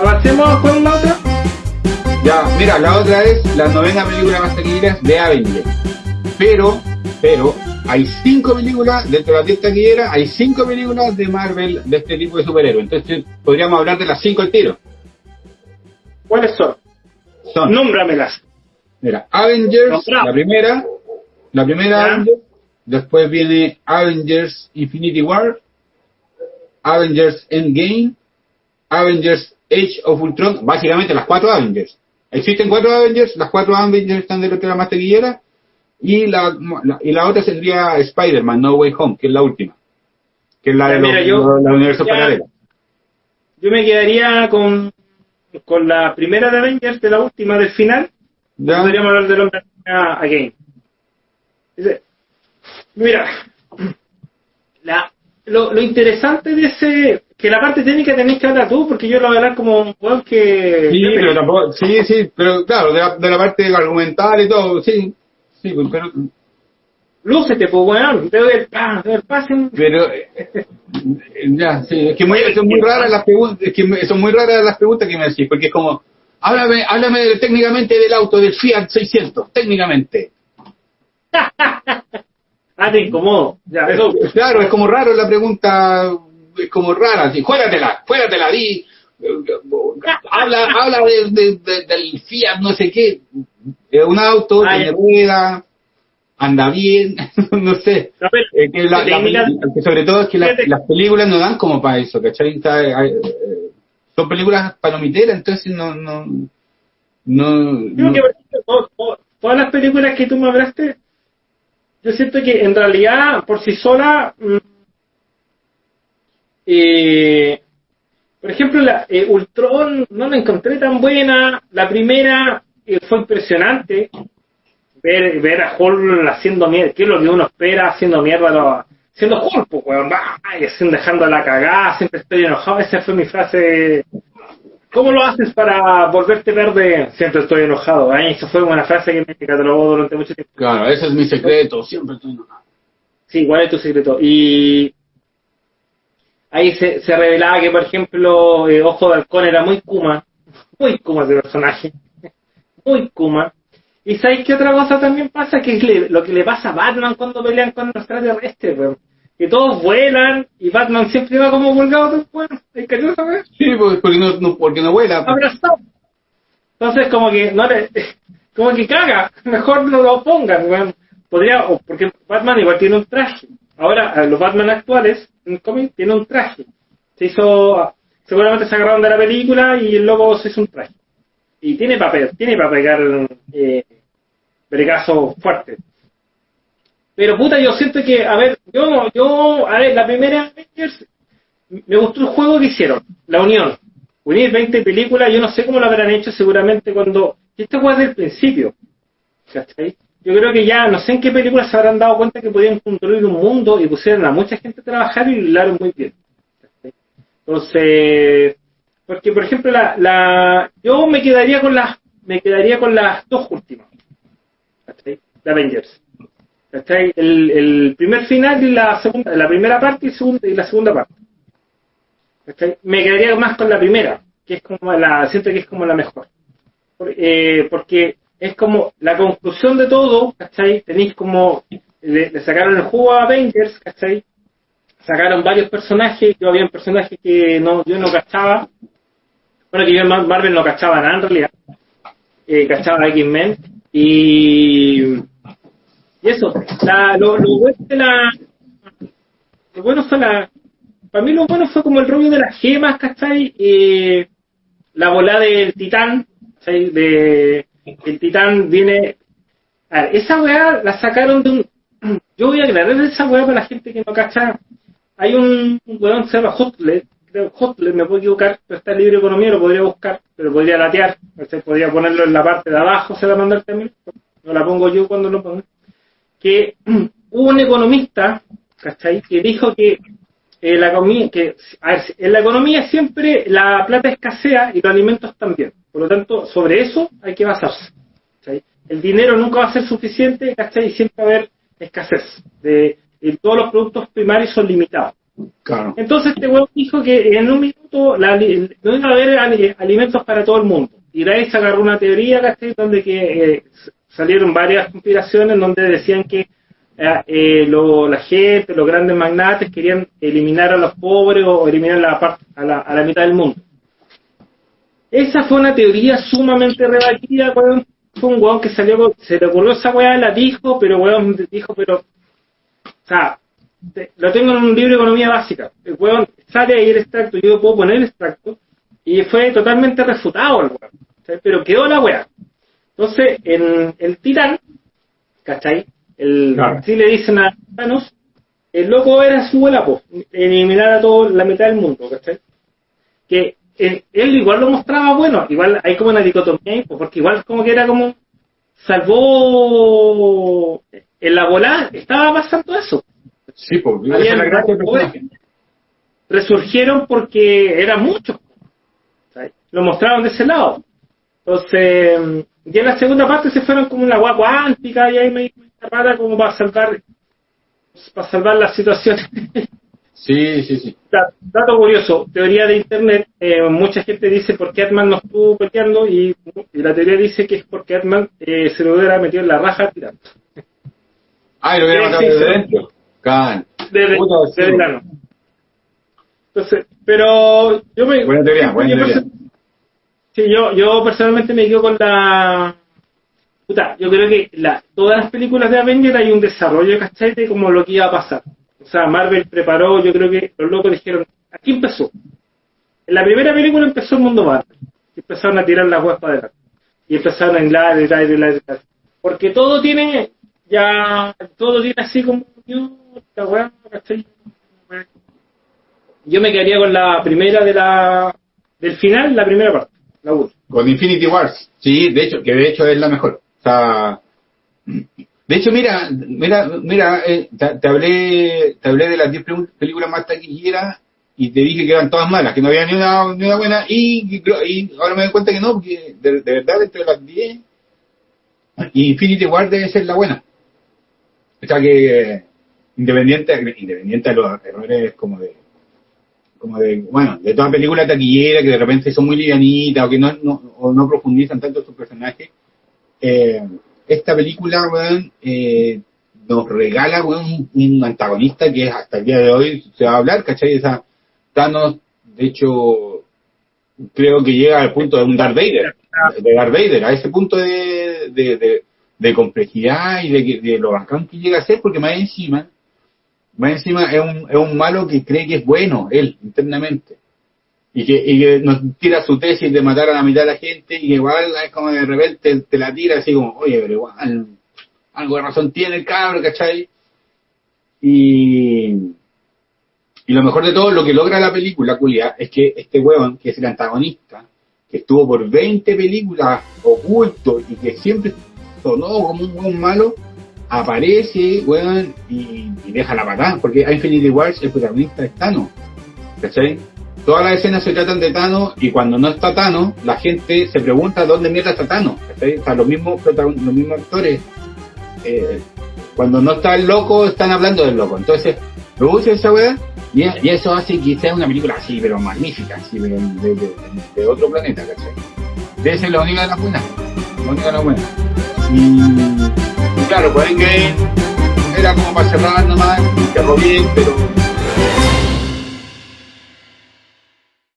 Avancemos con la otra. Ya, mira, la otra es la novena película más taquillera de Avengers. Pero, pero, hay cinco películas dentro de la 10 taquilleras, hay cinco películas de Marvel de este tipo de superhéroes. Entonces, podríamos hablar de las cinco al tiro. ¿Cuáles son? Son, Nómbramelas. mira, Avengers, Nombrado. la primera, la primera. Avengers, después viene Avengers Infinity War, Avengers Endgame, Avengers Age of Ultron, básicamente las cuatro Avengers. Existen cuatro Avengers, las cuatro Avengers están dentro de la más taquillera, y la, la- y la otra sería Spider-Man No Way Home, que es la última, que es la de mira, los, yo- los- los universos paralelos. Yo me quedaría con, con la primera de Avengers, de la última, del final. ¿Ya? Podríamos hablar del hombre again. Mira, la, lo, lo interesante de ese, que la parte técnica tenéis que hablar tú, porque yo lo voy a hablar como un weón que... Sí, pero tampoco, sí, sí, pero claro, de la, de la parte argumental y todo, sí, sí, pues, pero, Lúcete, pues weón, te doy el pan, te doy el pase. pero, eh, eh, ya, sí, es que muy, son muy raras las preguntas, es que son muy raras las preguntas que me decís, porque es como, háblame, háblame técnicamente del auto, del Fiat 600, técnicamente. Ah, te incomodo. Ya, eso. Claro, es como raro la pregunta, es como rara, así, fuératela, fuératela, di, habla, habla de, de- de- del Fiat, no sé qué, es un auto, Ah, tiene rueda, anda bien, no sé. Eh, que la- la que sobre todo es que las películas no dan como para eso, ¿cachai? Está, eh, eh, son películas palomiteras, entonces no... no, no, Creo no- que por ejemplo, to- to- todas las películas que tú me hablaste, yo siento que en realidad por sí sola, mm, eh, por ejemplo, la eh, Ultron no la encontré tan buena. La primera eh, fue impresionante ver, a Hulk haciendo mierda, que es lo que uno espera haciendo mierda, a los- siendo Hulk, pues, va, y haciendo, dejando la cagada, siempre estoy enojado. Esa fue mi frase ¿Cómo lo haces para volverte verde? Siempre estoy enojado. Ay, Esa fue una frase que me catalogó durante mucho tiempo. Claro, ese es mi secreto, siempre estoy enojado. Sí, ¿cuál es tu secreto? Y ahí se, se revelaba que, por ejemplo, eh, Ojo de Halcón era muy Kuma. Muy Kuma ese personaje. Muy Kuma. ¿Y sabéis qué otra cosa también pasa? Que es le- lo que le pasa a Batman cuando pelean con los extraterrestres, weón. Que todos vuelan y Batman siempre va como colgado del bueno. ¿Hay que saber? Sí, pues, porque no, no- porque no vuela. abrazado. Entonces, como que no le, como que caga, mejor no lo pongan, weón. Podría, porque Batman igual tiene un traje. Ahora, los Batman actuales, en el cómic, tiene un traje. Se hizo, seguramente se agarraron de la película y el logo se hizo un traje. Y tiene papel, tiene para pegar eh, bregazo fuerte. Pero puta, yo siento que, a ver, yo, yo, a ver, la primera Avengers, me gustó el juego que hicieron, la unión. Unir 20 películas, yo no sé cómo lo habrán hecho seguramente cuando... Esto fue desde el principio. ¿cachai? Yo creo que ya, no sé en qué películas se habrán dado cuenta que podían construir un mundo y pusieron a mucha gente a trabajar y lo hilaron muy bien. ¿cachai? Entonces, porque por ejemplo, la, la, yo me quedaría con las, me quedaría con las dos últimas. ¿cachai? De Avengers. El, el primer final y la segunda, la primera parte y, segunda, y la segunda parte. Me quedaría más con la primera, que es como la, siento que es como la mejor. Eh, porque es como la conclusión de todo, ¿cachai? Tenéis como, le, sacaron el juego a Avengers, ¿cachai? Sacaron varios personajes, yo había un personaje que no, yo no cachaba, bueno, que yo en Mar- Marvel no cachaba nada en realidad, eh, cachaba a X-Men, y, y eso, la, lo, lo bueno de la, lo bueno fue la, para mí lo bueno fue como el rollo de las gemas, ¿cachai? Eh, la bola del titán, ¿cachai? El titán viene... A ver, esa weá la sacaron de un... Yo voy a aclarar esa weá para la gente que no cacha. Hay un, un weón que se llama Hotlet, creo Hotlet, me puedo equivocar, pero está en libre economía, lo podría buscar, pero podría latear, ¿cachai? podría ponerlo en la parte de abajo, se la mandar también, no la pongo yo cuando lo pongo. Que hubo un economista, ¿cachai? Que dijo que eh, la economía, que, a ver, en la economía siempre la plata escasea y los alimentos también. Por lo tanto, sobre eso hay que basarse. ¿cachai? El dinero nunca va a ser suficiente, ¿cachai? Y siempre va a haber escasez. De, y todos los productos primarios son limitados. Claro. Entonces este huevo dijo que en un minuto la, no iba a haber ali- alimentos para todo el mundo. Y de ahí se agarró una teoría, ¿cachai? Donde que eh, salieron varias conspiraciones donde decían que eh, eh, lo- la gente, los grandes magnates querían eliminar a los pobres o eliminar la parte, a, la, a la mitad del mundo. Esa fue una teoría sumamente rebatida, weón. Fue un weón que salió, se le ocurrió esa weá, la dijo, pero weón dijo, pero, o sea, te- lo tengo en un libro de economía básica. El weón sale ahí el extracto, yo puedo poner el extracto, y fue totalmente refutado el weón. Pero quedó la weá. Entonces, en el Titán, ¿cachai? El, Claro. Si le dicen a Thanos, el loco era su bola, pues, eliminar a todo la mitad del mundo, ¿cachai? Que él, él igual lo mostraba bueno, igual hay como una dicotomía ahí, pues, porque igual como que era como salvó en la bola, estaba pasando eso. Sí, porque Había la gracia resurgieron porque eran muchos. ¿sabes? Lo mostraron de ese lado. Entonces, ya en la segunda parte se fueron como una agua cuántica y ahí me rara como para salvar para salvar la situación. Sí, sí, sí. Da- Dato curioso, teoría de internet, eh, mucha gente dice por qué Atman no estuvo peleando y, y la teoría dice que es porque Atman eh, se lo hubiera metido en la raja tirando. Ah, y lo hubiera matado desde dentro. Can. Desde, desde ano. Entonces, pero yo me... Buena teoría, buena teoría. Sí, yo, yo personalmente me quedo con la... Puta, yo creo que la, todas las películas de Avengers hay un desarrollo, ¿cachai? De como lo que iba a pasar. O sea, Marvel preparó, yo creo que los locos dijeron, aquí empezó. En la primera película empezó el mundo Marvel. Y empezaron a tirar las huevas para adelante. Y empezaron a hilar, hilar, hilar, hilar. Porque todo tiene, ya, todo tiene así como, yo, esta weá, ¿cachai? Yo me quedaría con la primera de la, del final, la primera parte, la. Con Infinity Wars. Sí, de hecho, que de hecho es la mejor. O sea, de hecho, mira, mira, mira, eh, te, te hablé, te hablé de las 10 pelu- películas más taquilleras y te dije que eran todas malas, que no había ni una, ni una buena y, y ahora me doy cuenta que no, porque de, de verdad entre las 10 Infinity Wars debe ser la buena. O sea que independiente, independiente de los errores como de como de, bueno, de toda película taquillera que de repente son muy livianitas o que no, no, no profundizan tanto sus personajes, eh, esta película, eh, nos regala, un, un antagonista que hasta el día de hoy se va a hablar, ¿cachai? Esa, Thanos, de hecho, creo que llega al punto de un Darth Vader, de Darth Vader, a ese punto de, de, de, complejidad y de, de lo bacán que llega a ser, porque más encima, más encima es un, es un malo que cree que es bueno, él, internamente. Y que, y que nos tira su tesis de matar a la mitad de la gente y que igual es como de repente te la tira así como, oye, pero igual, algo de razón tiene el cabro, ¿cachai? Y, y lo mejor de todo, lo que logra la película, culia, es que este huevón, que es el antagonista, que estuvo por 20 películas oculto y que siempre sonó como un malo, aparece, weón, y, y deja la patada, porque a Infinity Wars el protagonista es Thanos, ¿cachai? Todas las escenas se tratan de Thanos y cuando no está Thanos, la gente se pregunta dónde mierda está Thanos, ¿cachai? O sea, los mismos, los mismos actores, eh, cuando no está el loco, están hablando del loco, entonces, produce esa weá y, y eso hace que sea una película así, pero magnífica, así, pero de, de- otro planeta, ¿cachai? Debe ser la única de las buenas, la única de las buenas. Claro, pues Endgame era como para cerrar nomás, cerró bien, pero